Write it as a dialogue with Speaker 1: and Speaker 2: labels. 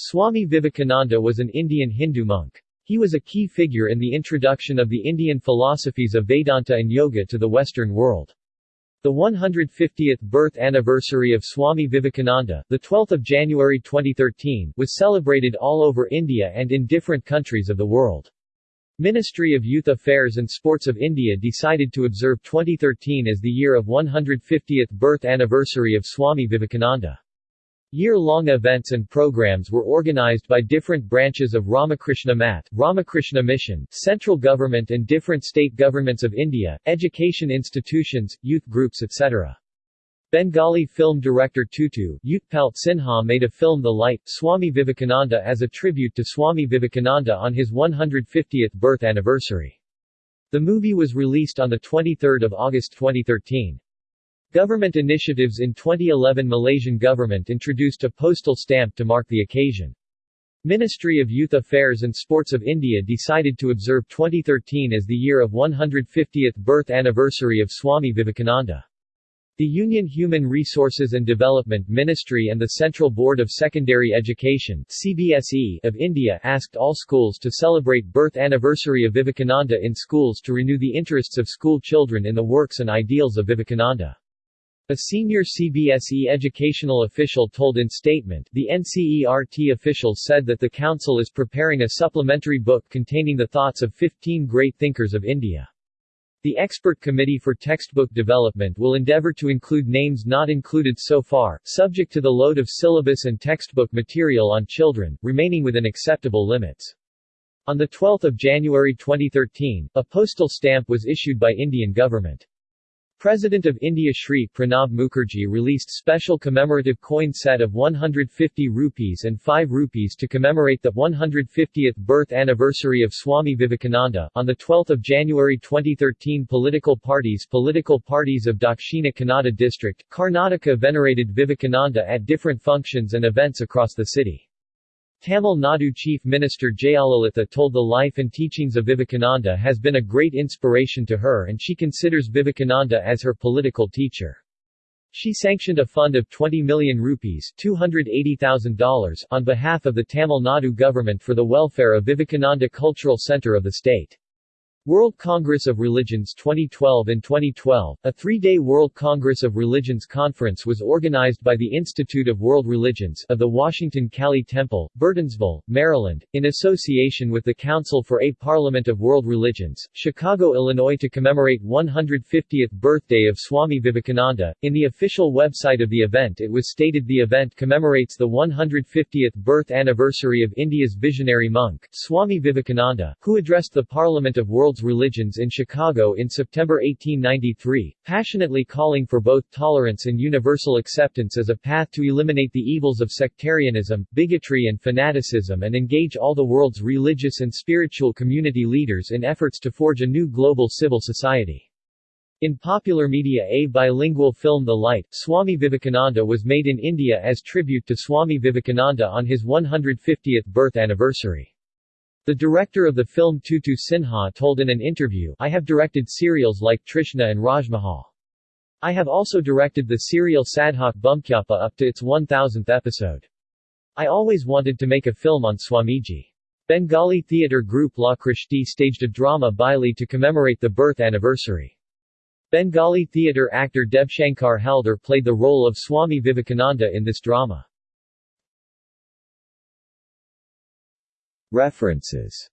Speaker 1: Swami Vivekananda was an Indian Hindu monk. He was a key figure in the introduction of the Indian philosophies of Vedanta and Yoga to the Western world. The 150th birth anniversary of Swami Vivekananda, the 12th of January 2013, was celebrated all over India and in different countries of the world. Ministry of Youth Affairs and Sports of India decided to observe 2013 as the year of 150th birth anniversary of Swami Vivekananda. Year-long events and programs were organized by different branches of Ramakrishna Math, Ramakrishna Mission, central government and different state governments of India, education institutions, youth groups etc. Bengali film director Tutu Utpal Sinha made a film The Light, Swami Vivekananda as a tribute to Swami Vivekananda on his 150th birth anniversary. The movie was released on 23 August 2013. Government initiatives In 2011 Malaysian government introduced a postal stamp to mark the occasion. Ministry of Youth Affairs and Sports of India decided to observe 2013 as the year of 150th birth anniversary of Swami Vivekananda. The Union Human Resources and Development Ministry and the Central Board of Secondary Education CBSE of India asked all schools to celebrate birth anniversary of Vivekananda in schools to renew the interests of school children in the works and ideals of Vivekananda. A senior CBSE educational official told in statement, the NCERT official said that the council is preparing a supplementary book containing the thoughts of 15 great thinkers of India. The Expert Committee for Textbook Development will endeavor to include names not included so far, subject to the load of syllabus and textbook material on children, remaining within acceptable limits. On 12 January 2013, a postal stamp was issued by Indian government. President of India Shri Pranab Mukherjee released special commemorative coin set of 150 rupees and 5 rupees to commemorate the 150th birth anniversary of Swami Vivekananda. On 12 January 2013 political parties Political parties of Dakshina Kannada district, Karnataka venerated Vivekananda at different functions and events across the city. Tamil Nadu Chief Minister Jayalalitha told the life and teachings of Vivekananda has been a great inspiration to her and she considers Vivekananda as her political teacher. She sanctioned a fund of 20 million rupees $280,000 on behalf of the Tamil Nadu government for the welfare of Vivekananda Cultural Center of the state. World Congress of Religions 2012 and 2012, a three-day World Congress of Religions conference was organized by the Institute of World Religions of the Washington Kali Temple, Burtonsville, Maryland, in association with the Council for a Parliament of World Religions, Chicago, Illinois to commemorate 150th birthday of Swami Vivekananda. In the official website of the event it was stated the event commemorates the 150th birth anniversary of India's visionary monk, Swami Vivekananda, who addressed the Parliament of World Religions in Chicago in September 1893, passionately calling for both tolerance and universal acceptance as a path to eliminate the evils of sectarianism, bigotry and fanaticism and engage all the world's religious and spiritual community leaders in efforts to forge a new global civil society. In popular media a bilingual film The Light, Swami Vivekananda was made in India as tribute to Swami Vivekananda on his 150th birth anniversary. The director of the film Tutu Sinha told in an interview, I have directed serials like Trishna and Rajmahal. I have also directed the serial Sadhak Bamakhyapa up to its 1000th episode. I always wanted to make a film on Swamiji. Bengali theatre group La Krishti staged a drama Baili to commemorate the birth anniversary. Bengali theatre actor Debshankar Halder played the role of Swami Vivekananda in this drama.
Speaker 2: References